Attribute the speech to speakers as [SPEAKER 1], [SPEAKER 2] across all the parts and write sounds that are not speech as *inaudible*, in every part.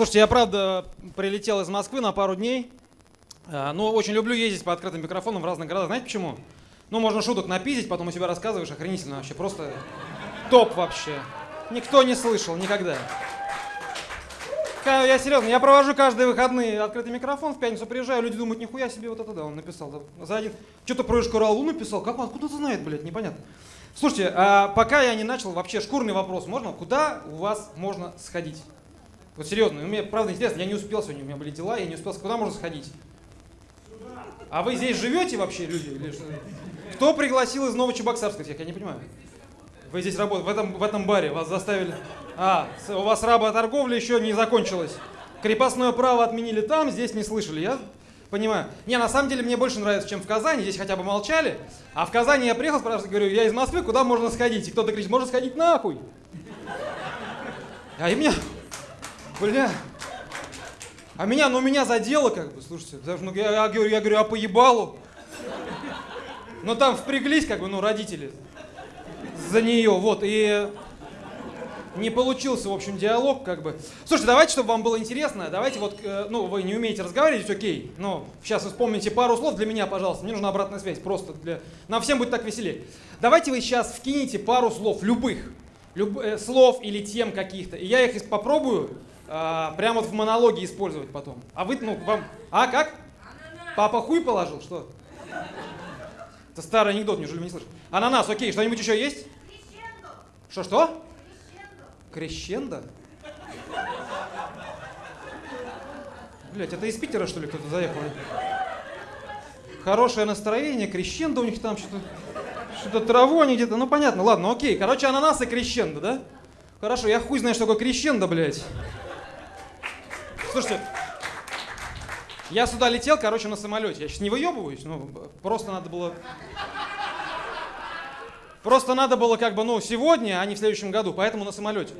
[SPEAKER 1] Слушайте, я правда прилетел из Москвы на пару дней. А, Но очень люблю ездить по открытым микрофонам в разных городах. Знаете почему? Ну, можно шуток напиздить, потом у себя рассказываешь, охренительно вообще. Просто топ вообще. Никто не слышал никогда. Я серьезно, я провожу каждые выходные открытый микрофон, в пятницу приезжаю, люди думают, нихуя себе, вот это да, он написал. За один. Что-то про Ишкаралу написал, как он, откуда ты знает, блядь, непонятно. Слушайте, а пока я не начал, вообще шкурный вопрос, можно? Куда у вас можно сходить? Вот серьезно, мне правда интересно, я не успел сегодня, у меня были дела, я не успел, куда можно сходить? А вы здесь живете вообще, люди? Кто пригласил из Новочебоксарска всех? Я не понимаю. Вы здесь работаете, в этом, в этом баре вас заставили... А, у вас работорговля еще не закончилась. Крепостное право отменили там, здесь не слышали. Я понимаю. Не, на самом деле мне больше нравится, чем в Казани. Здесь хотя бы молчали. А в Казани я приехал, спрашиваю, говорю, я из Москвы, куда можно сходить? И кто-то кричит, можно сходить нахуй. А и меня... Бля. А меня, ну меня задело как бы, слушайте. Даже, ну, я, я говорю, я говорю, а по ебалу? Ну там впряглись как бы, ну родители за нее, вот, и не получился, в общем, диалог, как бы. Слушайте, давайте, чтобы вам было интересно, давайте вот, э, ну, вы не умеете разговаривать, окей, но сейчас вспомните пару слов для меня, пожалуйста, мне нужна обратная связь, просто для... Нам всем будет так веселее. Давайте вы сейчас вкинете пару слов, любых, люб- э, слов или тем каких-то, и я их попробую а, прямо вот в монологе использовать потом. А вы, ну, вам... А, как? Папа хуй положил, что? Это старый анекдот, неужели вы не слышали? Ананас, окей, что-нибудь еще есть? Что-что? Крещендо? Блять, это из Питера, что ли, кто-то заехал? Хорошее настроение, крещендо у них там что-то... Что-то траву они где-то, ну понятно, ладно, окей. Короче, ананас и крещендо, да? Хорошо, я хуй знаю, что такое крещендо, блядь. Слушайте, я сюда летел, короче, на самолете. Я сейчас не выебываюсь, ну, просто надо было... Просто надо было как бы, ну, сегодня, а не в следующем году, поэтому на самолете.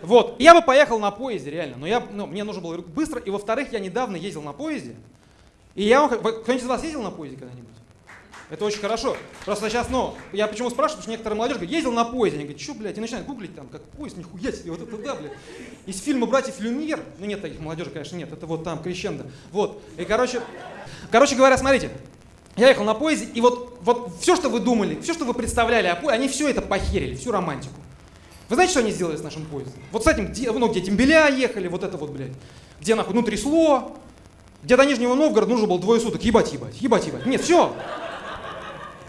[SPEAKER 1] Вот. Я бы поехал на поезде, реально, но я, ну, мне нужно было быстро, и во-вторых, я недавно ездил на поезде, и я вам... Кто-нибудь из вас ездил на поезде когда-нибудь? Это очень хорошо. Просто сейчас, ну, я почему спрашиваю, потому что некоторая молодежь говорит, ездил на поезде. Они говорят, что, блядь, и начинают гуглить там, как поезд, нихуя себе, вот это да, блядь. Из фильма «Братьев Люмьер», ну нет таких молодежи, конечно, нет, это вот там, Крещендо. Вот, и короче, короче говоря, смотрите, я ехал на поезде, и вот, вот все, что вы думали, все, что вы представляли о поезде, они все это похерили, всю романтику. Вы знаете, что они сделали с нашим поездом? Вот с этим, где, ну, где Дембеля ехали, вот это вот, блядь, где нахуй, ну, трясло, где до Нижнего Новгорода нужно было двое суток, ебать, ебать, ебать, ебать. Нет, все,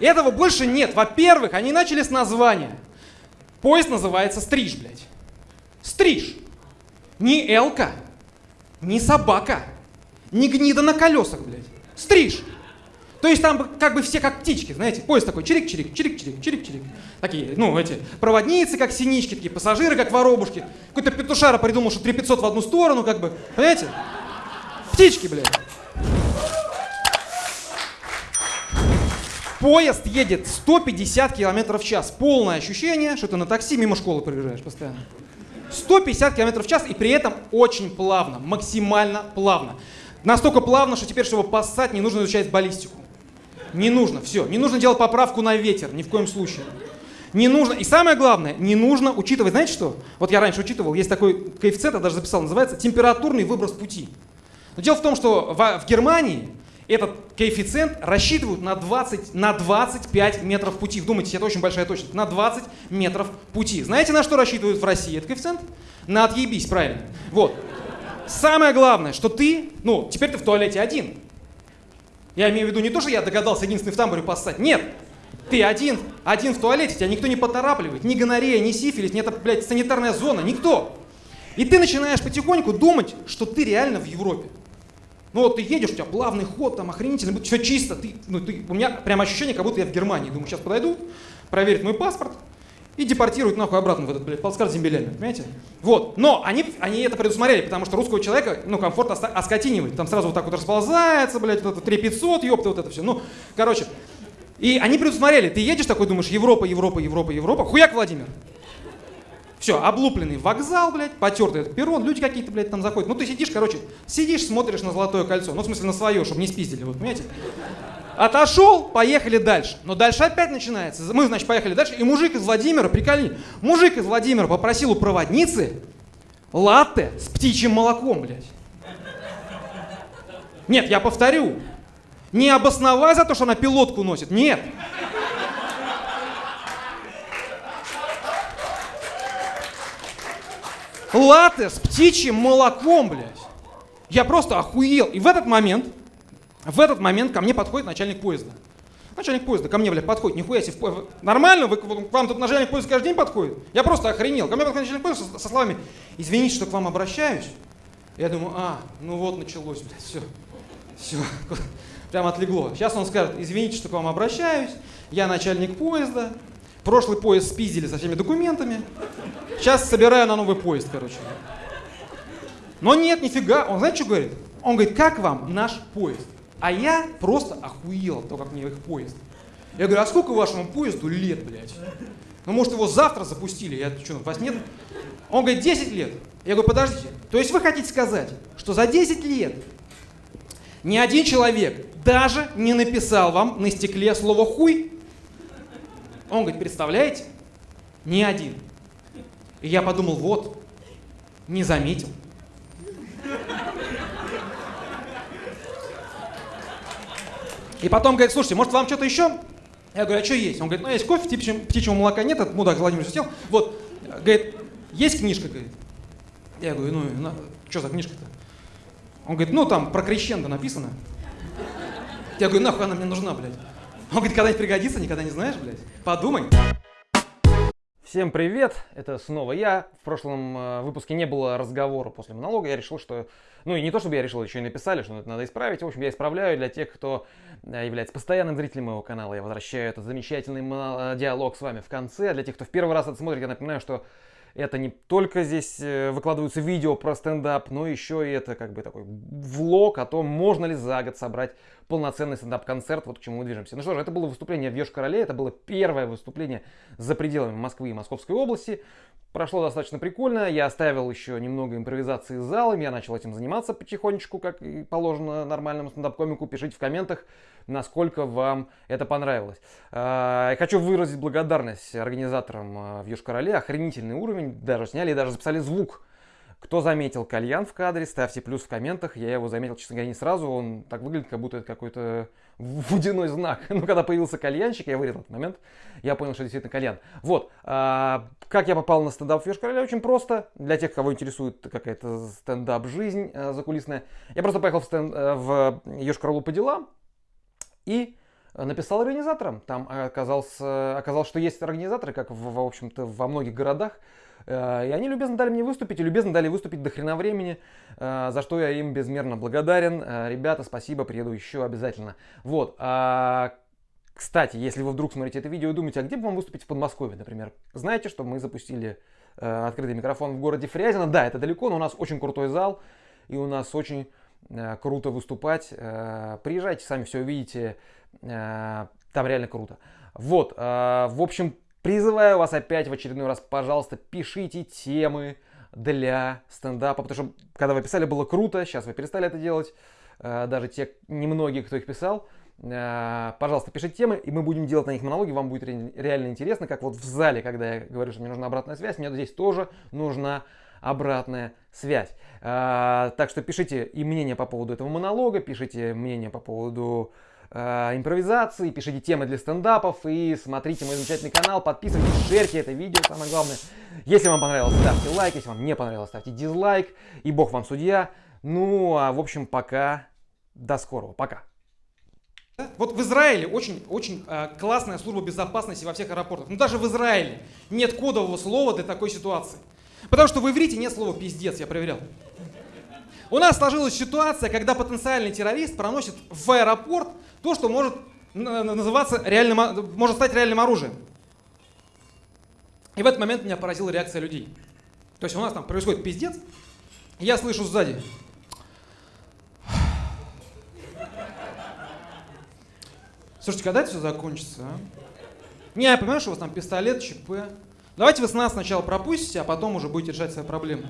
[SPEAKER 1] этого больше нет. Во-первых, они начали с названия. Поезд называется Стриж, блядь. Стриж. Не Элка, не собака, не гнида на колесах, блядь. Стриж. То есть там как бы все как птички, знаете, поезд такой чирик-чирик, чирик-чирик, чирик-чирик. Такие, ну, эти, проводницы как синички, такие пассажиры как воробушки. Какой-то петушара придумал, что 3500 в одну сторону, как бы, понимаете? Птички, блядь. Поезд едет 150 км в час. Полное ощущение, что ты на такси мимо школы проезжаешь постоянно. 150 км в час и при этом очень плавно, максимально плавно. Настолько плавно, что теперь, чтобы поссать, не нужно изучать баллистику. Не нужно, все. Не нужно делать поправку на ветер, ни в коем случае. Не нужно, и самое главное, не нужно учитывать, знаете что? Вот я раньше учитывал, есть такой коэффициент, я даже записал, называется температурный выброс пути. Но дело в том, что в, в Германии этот коэффициент рассчитывают на, 20, на 25 метров пути. Вдумайтесь, это очень большая точность. На 20 метров пути. Знаете, на что рассчитывают в России этот коэффициент? На отъебись, правильно. Вот. Самое главное, что ты, ну, теперь ты в туалете один. Я имею в виду не то, что я догадался единственный в тамбуре поссать. Нет. Ты один, один в туалете, тебя никто не поторапливает. Ни гонорея, ни сифилис, ни это, блядь, санитарная зона, никто. И ты начинаешь потихоньку думать, что ты реально в Европе. Ну вот ты едешь, у тебя плавный ход, там охренительно, все чисто. Ты, ну, ты, у меня прям ощущение, как будто я в Германии. Думаю, сейчас подойду, проверят мой паспорт и депортируют нахуй обратно в этот, блядь, плацкарт с землями, понимаете? Вот, но они, они это предусмотрели, потому что русского человека, ну, комфорт оскотинивает. Там сразу вот так вот расползается, блядь, вот это 3500, ёпта, вот это все. Ну, короче, и они предусмотрели. Ты едешь такой, думаешь, Европа, Европа, Европа, Европа. Хуяк, Владимир. Все, облупленный вокзал, блядь, потертый этот перрон, люди какие-то, блядь, там заходят. Ну ты сидишь, короче, сидишь, смотришь на золотое кольцо. Ну, в смысле, на свое, чтобы не спиздили, вот, понимаете? Отошел, поехали дальше. Но дальше опять начинается. Мы, значит, поехали дальше, и мужик из Владимира, прикольни, мужик из Владимира попросил у проводницы
[SPEAKER 2] Латте с птичьим молоком, блядь. Нет, я повторю. Не обосновай за то, что она пилотку носит. Нет. Латте с птичьим молоком, блядь. Я просто охуел. И в этот момент, в этот момент ко мне подходит начальник поезда. Начальник поезда ко мне, блядь, подходит. Нихуя себе. В... Нормально? Вы, к вам тут начальник поезда каждый день подходит? Я просто охренел. Ко мне подходит начальник поезда со, со словами, извините, что к вам обращаюсь. Я думаю, а, ну вот началось, блядь, все. Все. *laughs* Прям отлегло. Сейчас он скажет, извините, что к вам обращаюсь. Я начальник поезда. Прошлый поезд спиздили со всеми документами. Сейчас собираю на новый поезд, короче. Но нет, нифига. Он знаете, что говорит? Он говорит, как вам наш поезд? А я просто охуел от того, как мне их поезд. Я говорю, а сколько вашему поезду лет, блядь? Ну, может, его завтра запустили? Я что, вас нет? Он говорит, 10 лет. Я говорю, подождите. То есть вы хотите сказать, что за 10 лет ни один человек даже не написал вам на стекле слово «хуй»? Он говорит, представляете? Ни один. И я подумал, вот, не заметил. И потом говорит, слушайте, может вам что-то еще? Я говорю, а что есть? Он говорит, ну есть кофе, птичьего, птичьего молока нет, этот мудак Владимир сел. Вот, говорит, есть книжка, говорит. Я говорю, ну, на, что за книжка-то? Он говорит, ну там про крещендо написано. Я говорю, нахуй она мне нужна, блядь. Он говорит, когда-нибудь пригодится, никогда не знаешь, блядь. Подумай.
[SPEAKER 1] Всем привет, это снова я. В прошлом э, выпуске не было разговора после монолога. Я решил, что... Ну и не то, чтобы я решил, еще и написали, что это надо исправить. В общем, я исправляю для тех, кто э, является постоянным зрителем моего канала. Я возвращаю этот замечательный диалог с вами в конце. А для тех, кто в первый раз это смотрит, я напоминаю, что это не только здесь э, выкладываются видео про стендап, но еще и это как бы такой влог о том, можно ли за год собрать полноценный стендап-концерт, вот к чему мы движемся. Ну что же, это было выступление в Ёж-Короле, это было первое выступление за пределами Москвы и Московской области. Прошло достаточно прикольно, я оставил еще немного импровизации с залом, я начал этим заниматься потихонечку, как и положено нормальному стендап-комику. Пишите в комментах, насколько вам это понравилось. А, хочу выразить благодарность организаторам а, в Юж-Короле, охренительный уровень, даже сняли и даже записали звук кто заметил кальян в кадре, ставьте плюс в комментах. Я его заметил, честно говоря, не сразу. Он так выглядит, как будто это какой-то *laughs* водяной знак. Но когда появился кальянчик, я вырезал этот момент, я понял, что действительно кальян. Вот. А, как я попал на стендап в Ешкареле? Очень просто. Для тех, кого интересует какая-то стендап-жизнь а, закулисная. Я просто поехал в, стенд, а, в Ешкаралу по делам и написал организаторам. Там оказался, оказалось, что есть организаторы, как в, в общем-то во многих городах. Э, и они любезно дали мне выступить, и любезно дали выступить до хрена времени, э, за что я им безмерно благодарен. Э, ребята, спасибо, приеду еще обязательно. Вот. А, кстати, если вы вдруг смотрите это видео и думаете, а где бы вам выступить в Подмосковье, например, знаете, что мы запустили открытый микрофон в городе Фрязино. Да, это далеко, но у нас очень крутой зал, и у нас очень круто выступать. Приезжайте, сами все увидите, там реально круто. Вот, в общем, Призываю вас опять в очередной раз, пожалуйста, пишите темы для стендапа, потому что когда вы писали, было круто, сейчас вы перестали это делать, э, даже те немногие, кто их писал. Э, пожалуйста, пишите темы, и мы будем делать на них монологи, вам будет реально интересно, как вот в зале, когда я говорю, что мне нужна обратная связь, мне здесь тоже нужна обратная связь. Э, так что пишите и мнение по поводу этого монолога, пишите мнение по поводу э, импровизации, пишите темы для стендапов и смотрите мой замечательный канал, подписывайтесь, шерьте это видео, самое главное. Если вам понравилось, ставьте лайк, если вам не понравилось, ставьте дизлайк, и бог вам судья. Ну, а в общем, пока, до скорого, пока.
[SPEAKER 2] Вот в Израиле очень, очень э, классная служба безопасности во всех аэропортах. Но даже в Израиле нет кодового слова для такой ситуации. Потому что в иврите нет слова пиздец, я проверял. У нас сложилась ситуация, когда потенциальный террорист проносит в аэропорт то, что может называться реальным, может стать реальным оружием. И в этот момент меня поразила реакция людей. То есть у нас там происходит пиздец, и я слышу сзади. Слушайте, когда это все закончится, а? Не, я понимаю, что у вас там пистолет, ЧП. Давайте вы с нас сначала пропустите, а потом уже будете решать свои проблемы.